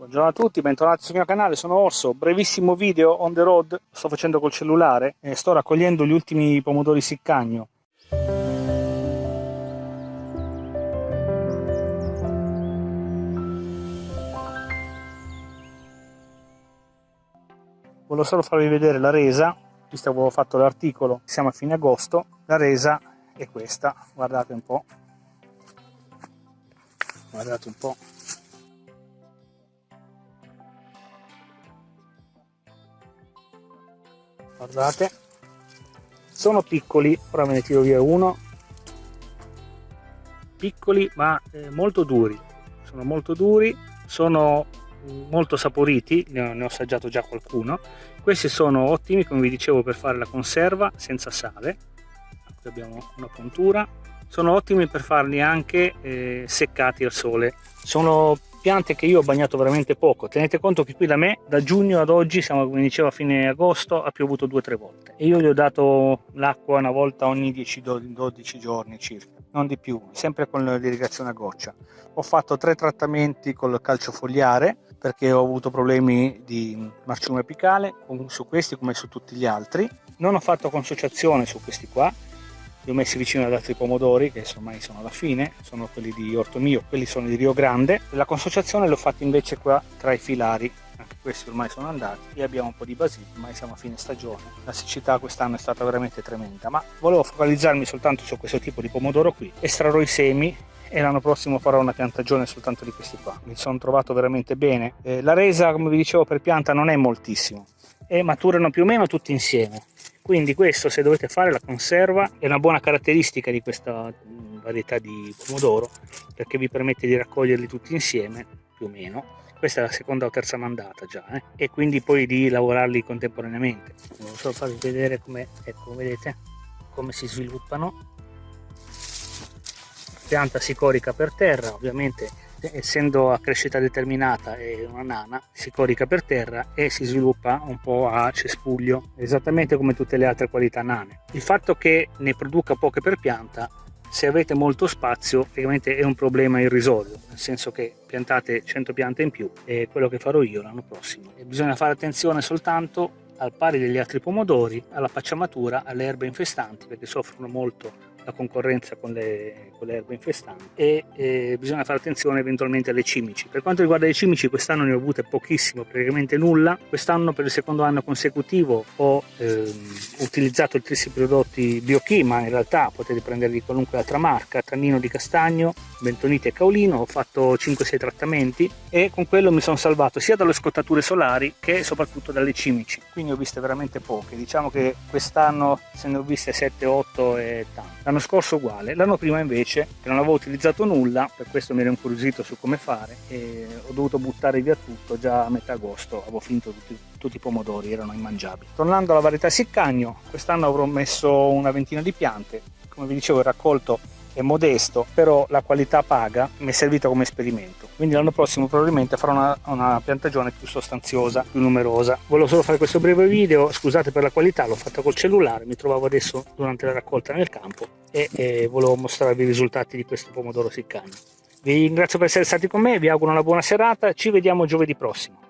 Buongiorno a tutti, bentornati sul mio canale, sono Orso, brevissimo video on the road, sto facendo col cellulare e sto raccogliendo gli ultimi pomodori siccagno. Volevo solo farvi vedere la resa, visto che avevo fatto l'articolo, siamo a fine agosto, la resa è questa, guardate un po', guardate un po'. Guardate. Sono piccoli ora ve ne tiro via uno. Piccoli ma eh, molto duri. Sono molto duri sono molto saporiti ne ho, ne ho assaggiato già qualcuno. Questi sono ottimi come vi dicevo per fare la conserva senza sale. Qui abbiamo una puntura. Sono ottimi per farli anche eh, seccati al sole. Sono piante che io ho bagnato veramente poco. Tenete conto che qui da me da giugno ad oggi siamo come dicevo a fine agosto ha piovuto due o tre volte. E io gli ho dato l'acqua una volta ogni 10-12 giorni circa non di più sempre con l'irrigazione a goccia. Ho fatto tre trattamenti col calcio fogliare perché ho avuto problemi di marciume apicale su questi come su tutti gli altri. Non ho fatto consociazione su questi qua li ho messi vicino ad altri pomodori che ormai sono alla fine, sono quelli di Orto Mio, quelli sono di Rio Grande. La consociazione l'ho fatta invece qua tra i filari, anche questi ormai sono andati e abbiamo un po' di basilico, ormai siamo a fine stagione. La siccità quest'anno è stata veramente tremenda, ma volevo focalizzarmi soltanto su questo tipo di pomodoro qui. Estrarrò i semi e l'anno prossimo farò una piantagione soltanto di questi qua. Mi sono trovato veramente bene. Eh, la resa, come vi dicevo, per pianta non è moltissimo e maturano più o meno tutti insieme quindi questo se dovete fare la conserva è una buona caratteristica di questa mm, varietà di pomodoro perché vi permette di raccoglierli tutti insieme più o meno. Questa è la seconda o terza mandata già eh? e quindi poi di lavorarli contemporaneamente. Volevo solo farvi vedere come ecco vedete come si sviluppano. Pianta si corica per terra ovviamente essendo a crescita determinata e una nana si corica per terra e si sviluppa un po' a cespuglio esattamente come tutte le altre qualità nane. Il fatto che ne produca poche per pianta se avete molto spazio praticamente è un problema irrisolto nel senso che piantate 100 piante in più è quello che farò io l'anno prossimo. E bisogna fare attenzione soltanto al pari degli altri pomodori alla pacciamatura alle erbe infestanti perché soffrono molto la concorrenza con le, con le erbe infestanti e eh, bisogna fare attenzione eventualmente alle cimici. Per quanto riguarda le cimici quest'anno ne ho avute pochissimo, praticamente nulla. Quest'anno per il secondo anno consecutivo ho ehm, utilizzato tutti questi prodotti BioKey, ma in realtà potete prendere di qualunque altra marca, Tannino di Castagno, Bentonite e Caolino, ho fatto 5-6 trattamenti e con quello mi sono salvato sia dalle scottature solari che soprattutto dalle cimici. Quindi ho viste veramente poche, diciamo che quest'anno se ne ho viste 7-8 e tante l'anno scorso uguale l'anno prima invece che non avevo utilizzato nulla per questo mi ero incuriosito su come fare e ho dovuto buttare via tutto già a metà agosto avevo finito tutti, tutti i pomodori erano immangiabili. Tornando alla varietà siccagno quest'anno avrò messo una ventina di piante. Come vi dicevo il raccolto è modesto, però la qualità paga, mi è servita come esperimento. Quindi l'anno prossimo probabilmente farò una, una, piantagione più sostanziosa, più numerosa. Volevo solo fare questo breve video, scusate per la qualità, l'ho fatta col cellulare, mi trovavo adesso durante la raccolta nel campo e, e volevo mostrarvi i risultati di questo pomodoro siccagno. Vi ringrazio per essere stati con me, vi auguro una buona serata, ci vediamo giovedì prossimo.